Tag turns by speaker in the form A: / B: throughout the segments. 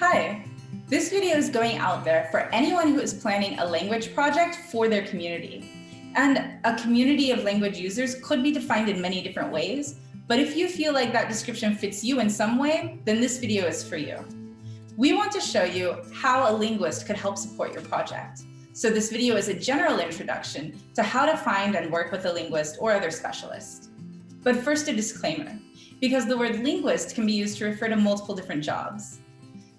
A: Hi, this video is going out there for anyone who is planning a language project for their community. And a community of language users could be defined in many different ways, but if you feel like that description fits you in some way, then this video is for you. We want to show you how a linguist could help support your project. So this video is a general introduction to how to find and work with a linguist or other specialist. But first a disclaimer, because the word linguist can be used to refer to multiple different jobs.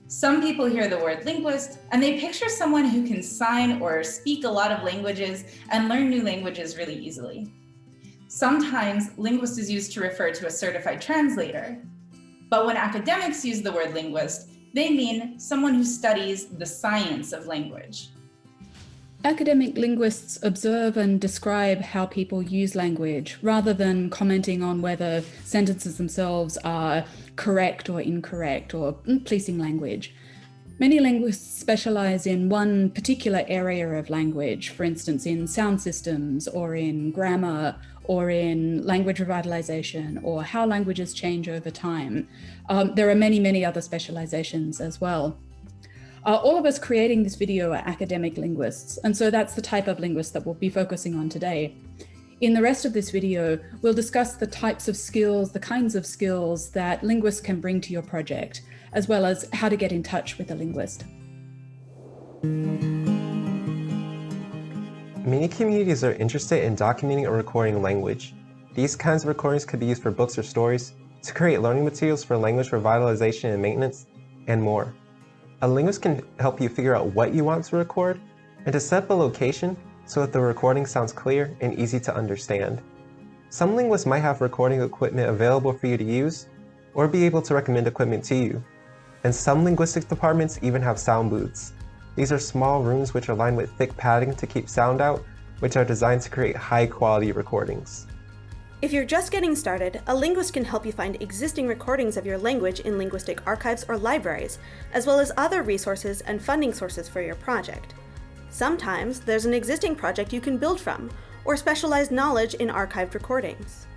A: Some people hear the word linguist and they picture someone who can sign or speak a lot of languages and learn new languages really easily. Sometimes linguist is used to refer to a certified translator. But when academics use the word linguist, they mean someone who studies the science of language.
B: Academic linguists observe and describe how people use language rather than commenting on whether sentences themselves are correct or incorrect or policing language. Many linguists specialize in one particular area of language, for instance, in sound systems or in grammar or in language revitalization or how languages change over time. Um, there are many, many other specializations as well. All of us creating this video are academic linguists, and so that's the type of linguist that we'll be focusing on today. In the rest of this video, we'll discuss the types of skills, the kinds of skills that linguists can bring to your project, as well as how to get in touch with a linguist.
C: Many communities are interested in documenting or recording language. These kinds of recordings could be used for books or stories, to create learning materials for language revitalization and maintenance, and more. A linguist can help you figure out what you want to record and to set up a location so that the recording sounds clear and easy to understand. Some linguists might have recording equipment available for you to use or be able to recommend equipment to you. And some linguistics departments even have sound booths. These are small rooms which are lined with thick padding to keep sound out, which are designed to create high quality recordings.
D: If you're just getting started, a linguist can help you find existing recordings of your language in linguistic archives or libraries, as well as other resources and funding sources for your project. Sometimes there's an existing project you can build from, or specialized knowledge in archived recordings.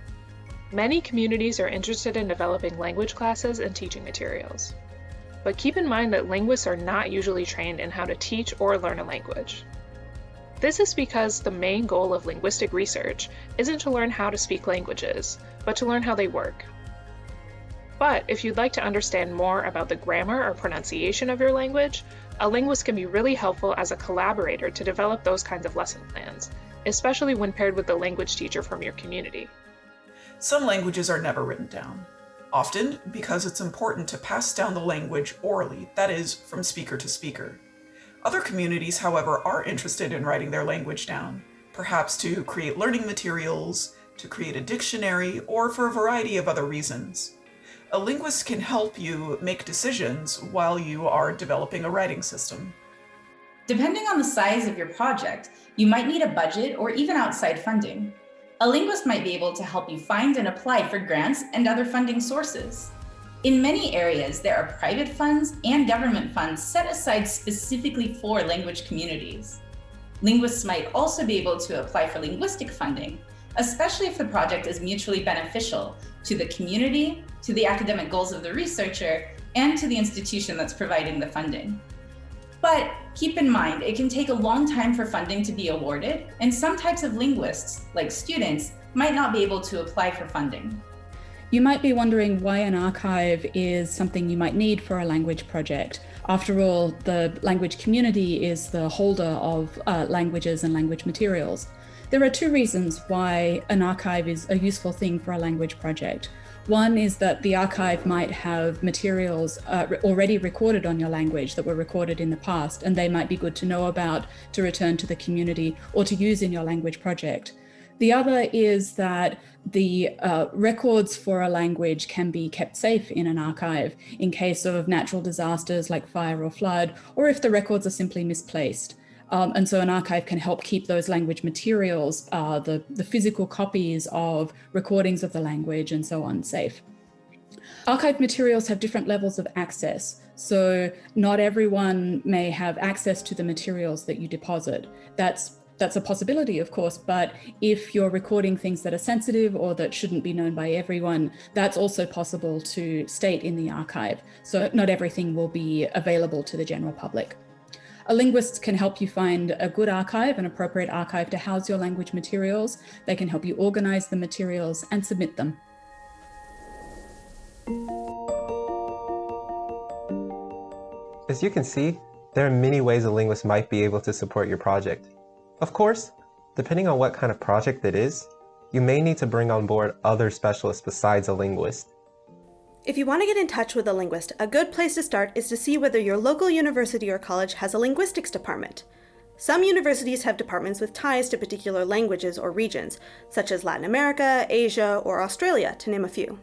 E: Many communities are interested in developing language classes and teaching materials. But keep in mind that linguists are not usually trained in how to teach or learn a language. This is because the main goal of linguistic research isn't to learn how to speak languages, but to learn how they work. But if you'd like to understand more about the grammar or pronunciation of your language, a linguist can be really helpful as a collaborator to develop those kinds of lesson plans, especially when paired with the language teacher from your community.
F: Some languages are never written down, often because it's important to pass down the language orally, that is, from speaker to speaker. Other communities, however, are interested in writing their language down, perhaps to create learning materials, to create a dictionary, or for a variety of other reasons. A linguist can help you make decisions while you are developing a writing system.
A: Depending on the size of your project, you might need a budget or even outside funding. A linguist might be able to help you find and apply for grants and other funding sources. In many areas, there are private funds and government funds set aside specifically for language communities. Linguists might also be able to apply for linguistic funding, especially if the project is mutually beneficial to the community, to the academic goals of the researcher, and to the institution that's providing the funding. But keep in mind, it can take a long time for funding to be awarded, and some types of linguists, like students, might not be able to apply for funding.
B: You might be wondering why an archive is something you might need for a language project. After all, the language community is the holder of uh, languages and language materials. There are two reasons why an archive is a useful thing for a language project. One is that the archive might have materials uh, already recorded on your language that were recorded in the past, and they might be good to know about to return to the community or to use in your language project. The other is that the uh, records for a language can be kept safe in an archive in case of natural disasters like fire or flood, or if the records are simply misplaced. Um, and so an archive can help keep those language materials, uh, the, the physical copies of recordings of the language and so on safe. Archive materials have different levels of access. So not everyone may have access to the materials that you deposit. That's that's a possibility, of course, but if you're recording things that are sensitive or that shouldn't be known by everyone, that's also possible to state in the archive. So not everything will be available to the general public. A linguist can help you find a good archive, an appropriate archive to house your language materials. They can help you organize the materials and submit them.
C: As you can see, there are many ways a linguist might be able to support your project. Of course, depending on what kind of project it is, you may need to bring on board other specialists besides a linguist.
D: If you want to get in touch with a linguist, a good place to start is to see whether your local university or college has a linguistics department. Some universities have departments with ties to particular languages or regions, such as Latin America, Asia, or Australia, to name a few.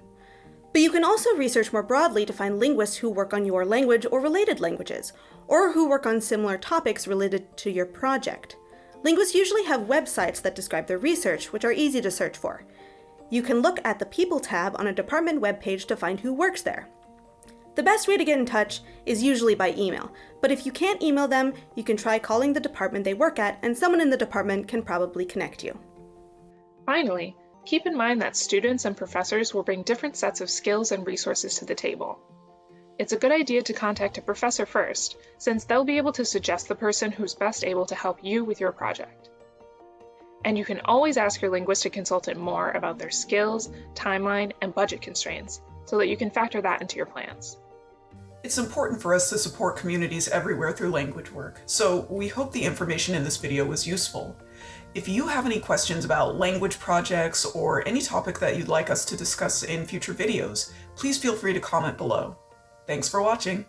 D: But you can also research more broadly to find linguists who work on your language or related languages, or who work on similar topics related to your project. Linguists usually have websites that describe their research, which are easy to search for. You can look at the People tab on a department webpage to find who works there. The best way to get in touch is usually by email, but if you can't email them, you can try calling the department they work at and someone in the department can probably connect you.
E: Finally, Keep in mind that students and professors will bring different sets of skills and resources to the table. It's a good idea to contact a professor first, since they'll be able to suggest the person who's best able to help you with your project. And you can always ask your linguistic consultant more about their skills, timeline, and budget constraints, so that you can factor that into your plans.
F: It's important for us to support communities everywhere through language work, so we hope the information in this video was useful. If you have any questions about language projects or any topic that you'd like us to discuss in future videos, please feel free to comment below. Thanks for watching!